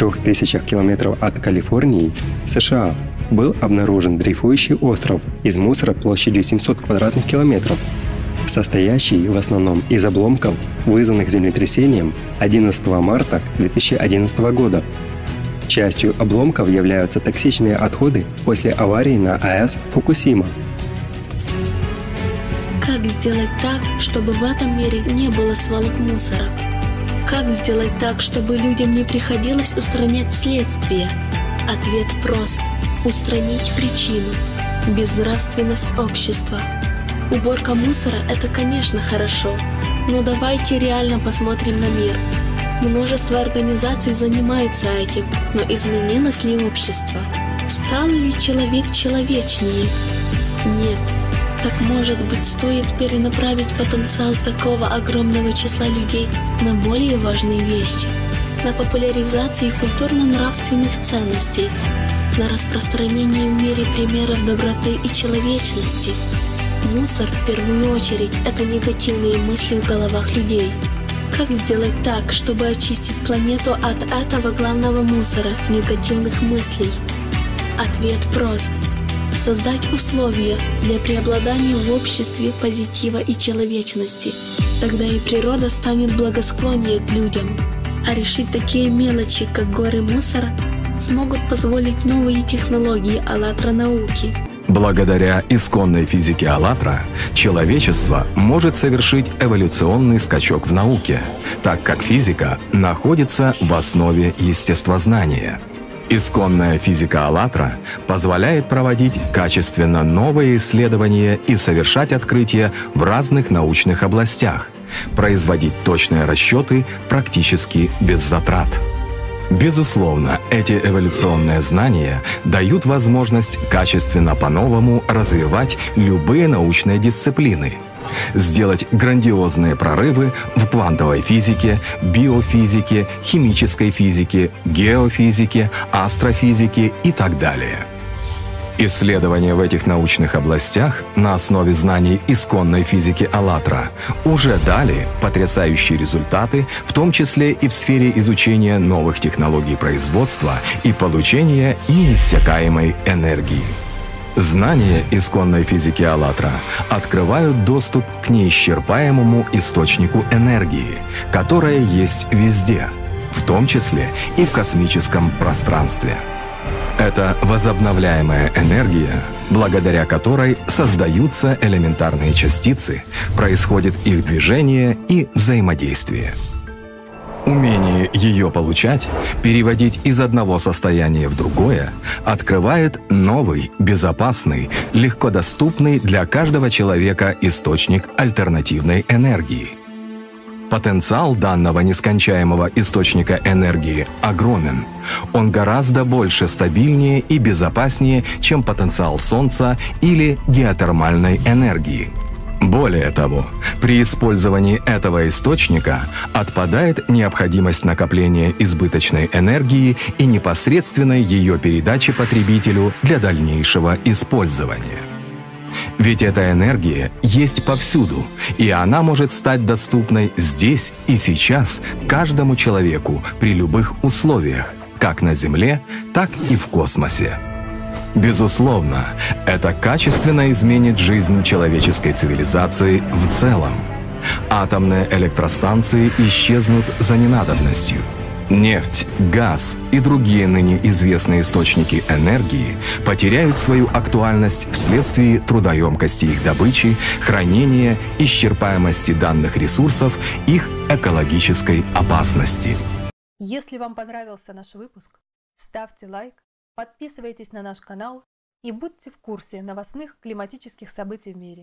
3000 километров от Калифорнии, США, был обнаружен дрейфующий остров из мусора площадью 700 квадратных километров, состоящий в основном из обломков, вызванных землетрясением 11 марта 2011 года. Частью обломков являются токсичные отходы после аварии на АЭС Фукусима. Как сделать так, чтобы в этом мире не было свалок мусора? Как сделать так, чтобы людям не приходилось устранять следствие? Ответ прост – устранить причину – безнравственность общества. Уборка мусора – это, конечно, хорошо, но давайте реально посмотрим на мир. Множество организаций занимаются этим, но изменилось ли общество? Стал ли человек человечнее? Нет. Так может быть стоит перенаправить потенциал такого огромного числа людей на более важные вещи, на популяризацию культурно-нравственных ценностей, на распространение в мире примеров доброты и человечности. Мусор в первую очередь это негативные мысли в головах людей. Как сделать так, чтобы очистить планету от этого главного мусора негативных мыслей? Ответ прост – создать условия для преобладания в обществе позитива и человечности. Тогда и природа станет благосклоннее к людям. А решить такие мелочи, как горы мусора, смогут позволить новые технологии «АЛЛАТРА» науки. Благодаря исконной физике «АЛЛАТРА» человечество может совершить эволюционный скачок в науке, так как физика находится в основе естествознания – Исконная физика «АЛЛАТРА» позволяет проводить качественно новые исследования и совершать открытия в разных научных областях, производить точные расчеты практически без затрат. Безусловно, эти эволюционные знания дают возможность качественно по-новому развивать любые научные дисциплины – сделать грандиозные прорывы в квантовой физике, биофизике, химической физике, геофизике, астрофизике и так далее. Исследования в этих научных областях на основе знаний исконной физики «АЛЛАТРА» уже дали потрясающие результаты, в том числе и в сфере изучения новых технологий производства и получения неиссякаемой энергии. Знания исконной физики «АЛЛАТРА» открывают доступ к неисчерпаемому источнику энергии, которая есть везде, в том числе и в космическом пространстве. Это возобновляемая энергия, благодаря которой создаются элементарные частицы, происходит их движение и взаимодействие. Умение ее получать, переводить из одного состояния в другое, открывает новый, безопасный, легко доступный для каждого человека источник альтернативной энергии. Потенциал данного нескончаемого источника энергии огромен. Он гораздо больше стабильнее и безопаснее, чем потенциал Солнца или геотермальной энергии – более того, при использовании этого источника отпадает необходимость накопления избыточной энергии и непосредственной ее передачи потребителю для дальнейшего использования. Ведь эта энергия есть повсюду, и она может стать доступной здесь и сейчас каждому человеку при любых условиях, как на Земле, так и в космосе. Безусловно, это качественно изменит жизнь человеческой цивилизации в целом. Атомные электростанции исчезнут за ненадобностью. Нефть, газ и другие ныне известные источники энергии потеряют свою актуальность вследствие трудоемкости их добычи, хранения, исчерпаемости данных ресурсов, их экологической опасности. Если вам понравился наш выпуск, ставьте лайк, Подписывайтесь на наш канал и будьте в курсе новостных климатических событий в мире.